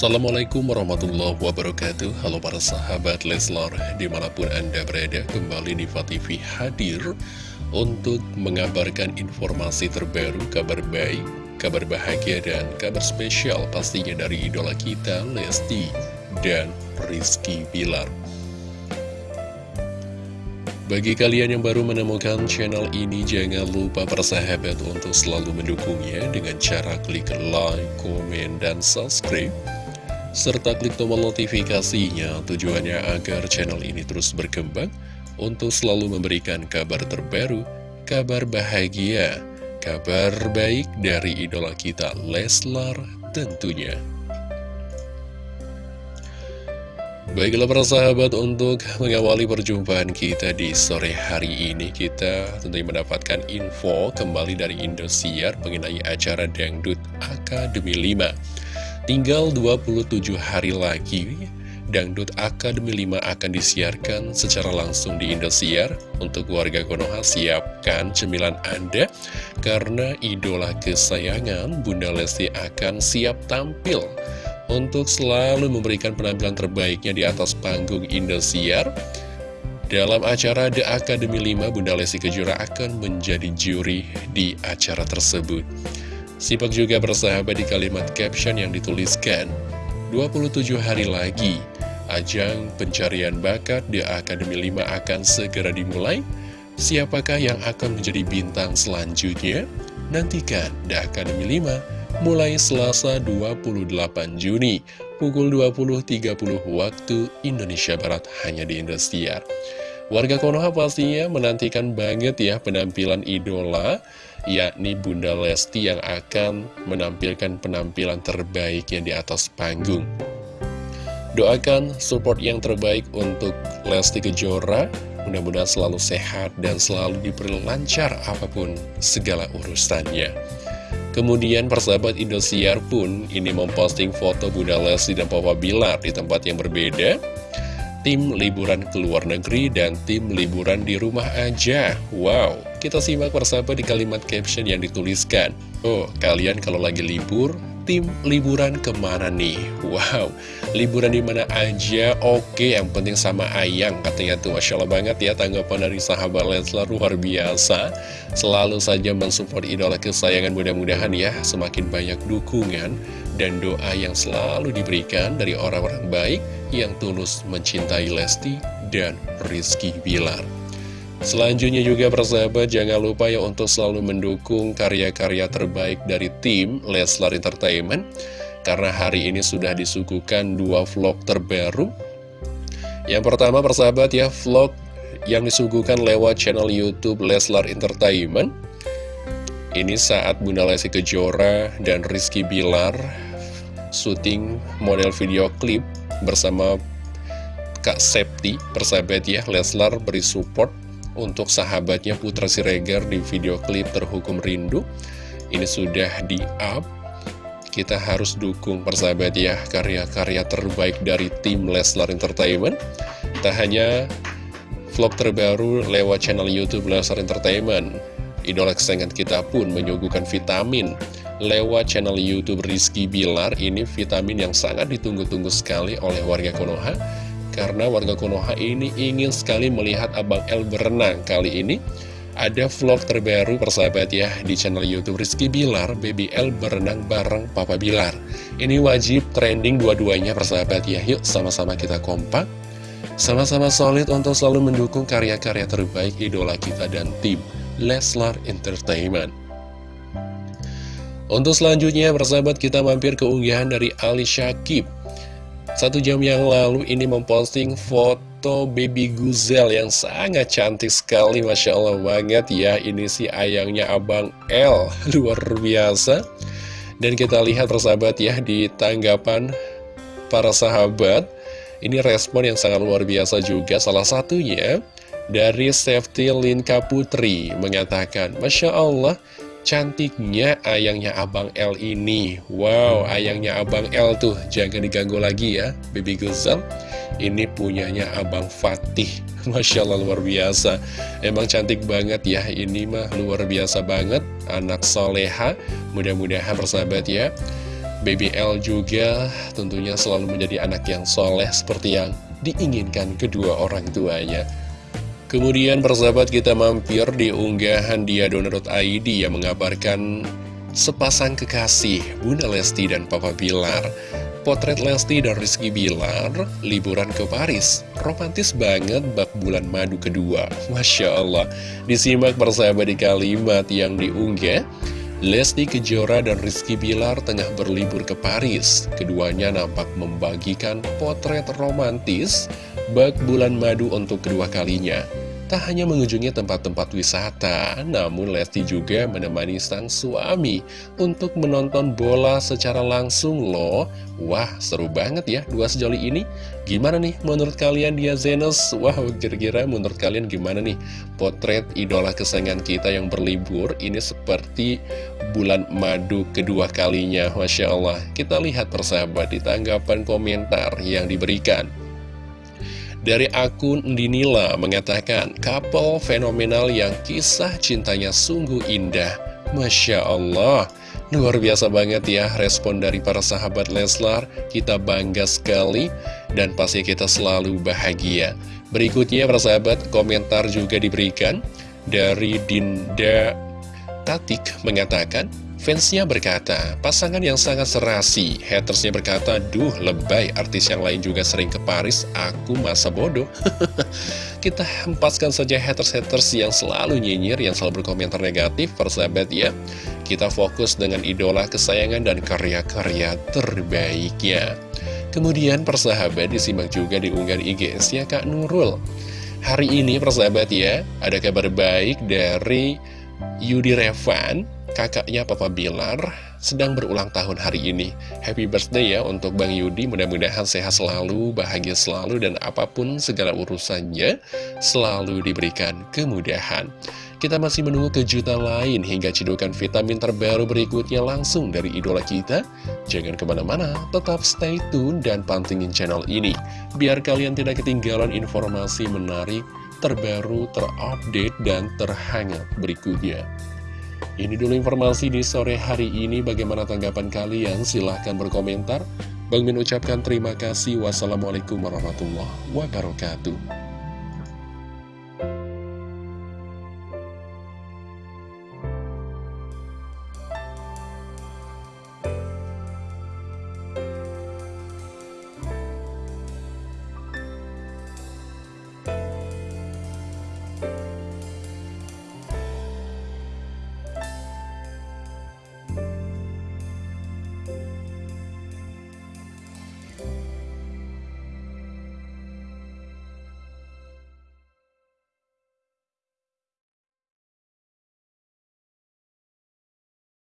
Assalamualaikum warahmatullahi wabarakatuh Halo para sahabat Leslar Di mana pun anda berada Kembali di TV hadir Untuk mengabarkan informasi terbaru Kabar baik, kabar bahagia Dan kabar spesial pastinya dari idola kita Lesti dan Rizky Bilar bagi kalian yang baru menemukan channel ini, jangan lupa persahabat untuk selalu mendukungnya dengan cara klik like, komen, dan subscribe. Serta klik tombol notifikasinya tujuannya agar channel ini terus berkembang untuk selalu memberikan kabar terbaru, kabar bahagia, kabar baik dari idola kita Leslar tentunya. Baiklah para sahabat untuk mengawali perjumpaan kita di sore hari ini Kita tentunya mendapatkan info kembali dari Indosiar mengenai acara Dangdut Akademi 5 Tinggal 27 hari lagi Dangdut Akademi 5 akan disiarkan secara langsung di Indosiar Untuk warga Konoha siapkan cemilan Anda Karena idola kesayangan Bunda Lesti akan siap tampil untuk selalu memberikan penampilan terbaiknya di atas panggung Indosiar. Dalam acara The Academy 5, Bunda Lesti Kejora akan menjadi juri di acara tersebut. Simak juga bersahabat di kalimat caption yang dituliskan, 27 hari lagi, ajang pencarian bakat The Academy 5 akan segera dimulai. Siapakah yang akan menjadi bintang selanjutnya? Nantikan The Academy 5 mulai Selasa 28 Juni pukul 20.30 waktu Indonesia Barat hanya di Indosiar. Warga Konoha pastinya menantikan banget ya penampilan idola yakni Bunda Lesti yang akan menampilkan penampilan terbaiknya di atas panggung. Doakan support yang terbaik untuk Lesti Kejora, mudah-mudahan selalu sehat dan selalu diberi lancar apa pun segala urusannya. Kemudian persahabat Indosiar pun ini memposting foto Bunda Lesti dan Papa Bilar di tempat yang berbeda Tim liburan ke luar negeri dan tim liburan di rumah aja. Wow, kita simak persahabat di kalimat caption yang dituliskan. Oh, kalian kalau lagi libur tim liburan ke mana nih? Wow, liburan di mana aja? Oke, yang penting sama ayang katanya tuh. Masya Allah banget ya tanggapan dari sahabat Leslar luar biasa. Selalu saja mensupport idola kesayangan mudah-mudahan ya semakin banyak dukungan dan doa yang selalu diberikan dari orang-orang baik yang tulus mencintai Lesti dan Rizky Bilar. Selanjutnya juga persahabat jangan lupa ya untuk selalu mendukung karya-karya terbaik dari tim Leslar Entertainment. Karena hari ini sudah disuguhkan dua vlog terbaru. Yang pertama persahabat ya vlog yang disuguhkan lewat channel Youtube Leslar Entertainment. Ini saat Bunda Lesti Kejora dan Rizky Bilar syuting model video klip bersama Kak Septi persahabat ya Leslar beri support untuk sahabatnya Putra Siregar di video klip Terhukum Rindu. Ini sudah di-up. Kita harus dukung persahabat ya karya-karya terbaik dari tim Leslar Entertainment. Tak hanya vlog terbaru lewat channel Youtube Leslar Entertainment idola kesayangan kita pun menyuguhkan vitamin. Lewat channel Youtube Rizky Bilar ini vitamin yang sangat ditunggu-tunggu sekali oleh warga Konoha karena warga Konoha ini ingin sekali melihat Abang El berenang. Kali ini ada vlog terbaru persahabat ya di channel Youtube Rizky Bilar Baby L berenang bareng Papa Bilar. Ini wajib trending dua-duanya persahabat ya. Yuk sama-sama kita kompak. Sama-sama solid untuk selalu mendukung karya-karya terbaik idola kita dan tim Leslar Entertainment. Untuk selanjutnya persahabat kita mampir ke unggahan dari Ali Syakib satu jam yang lalu ini memposting foto baby Guzel yang sangat cantik sekali Masya Allah banget ya. Ini si ayangnya Abang L Luar biasa. Dan kita lihat persahabat ya di tanggapan para sahabat Ini respon yang sangat luar biasa juga. Salah satunya dari Safety Linka Putri mengatakan Masya Allah Cantiknya ayangnya Abang L ini. Wow, ayangnya Abang L tuh. Jangan diganggu lagi ya Baby Guzal Ini punyanya Abang Fatih. Masya Allah luar biasa. Emang cantik banget ya. Ini mah luar biasa banget. Anak soleha. Mudah-mudahan persahabat ya. BBL juga tentunya selalu menjadi anak yang soleh seperti yang diinginkan kedua orang tuanya. Kemudian persahabat kita mampir di unggahan dia.id yang mengabarkan sepasang kekasih Bunda Lesti dan Papa Bilar. Potret Lesti dan Rizky Bilar liburan ke Paris. Romantis banget bak bulan madu kedua. Masya Allah. Disimak persahabat di kalimat yang diunggah. Lesti Kejora dan Rizky Bilar tengah berlibur ke Paris. Keduanya nampak membagikan potret romantis bak bulan madu untuk kedua kalinya. Tak hanya mengunjungi tempat-tempat wisata, namun Lesti juga menemani sang suami untuk menonton bola secara langsung loh. Wah, seru banget ya dua sejoli ini. Gimana nih menurut kalian dia Zenos? Wah, kira-kira menurut kalian gimana nih potret idola kesayangan kita yang berlibur ini seperti bulan madu kedua kalinya. Masya Allah, kita lihat persahabat di tanggapan komentar yang diberikan. Dari akun Dinila mengatakan, couple fenomenal yang kisah cintanya sungguh indah. Masya Allah, luar biasa banget ya respon dari para sahabat Leslar. Kita bangga sekali dan pasti kita selalu bahagia. Berikutnya para sahabat, komentar juga diberikan dari Dinda Tatik mengatakan, Fansnya berkata, pasangan yang sangat serasi. Hatersnya berkata, duh lebay, artis yang lain juga sering ke Paris, aku masa bodoh. Kita hempaskan saja haters-haters yang selalu nyinyir, yang selalu berkomentar negatif, persahabat ya. Kita fokus dengan idola kesayangan dan karya-karya terbaiknya. Kemudian persahabat disimak juga di unggahan IGS-nya Kak Nurul. Hari ini persahabat ya, ada kabar baik dari Yudi Revan kakaknya Papa Bilar sedang berulang tahun hari ini. Happy birthday ya untuk Bang Yudi, mudah-mudahan sehat selalu, bahagia selalu, dan apa pun segala urusannya selalu diberikan kemudahan. Kita masih menunggu kejutan lain hingga cedukan vitamin terbaru berikutnya langsung dari idola kita. Jangan ke mana-mana, tetap stay tune dan pantengin channel ini, biar kalian tidak ketinggalan informasi menarik, terbaru, terupdate, dan terhangat berikutnya. Ini dulu informasi di sore hari ini. Bagaimana tanggapan kalian? Silahkan berkomentar. Bang Min ucapkan terima kasih. Wassalamualaikum warahmatullahi wabarakatuh.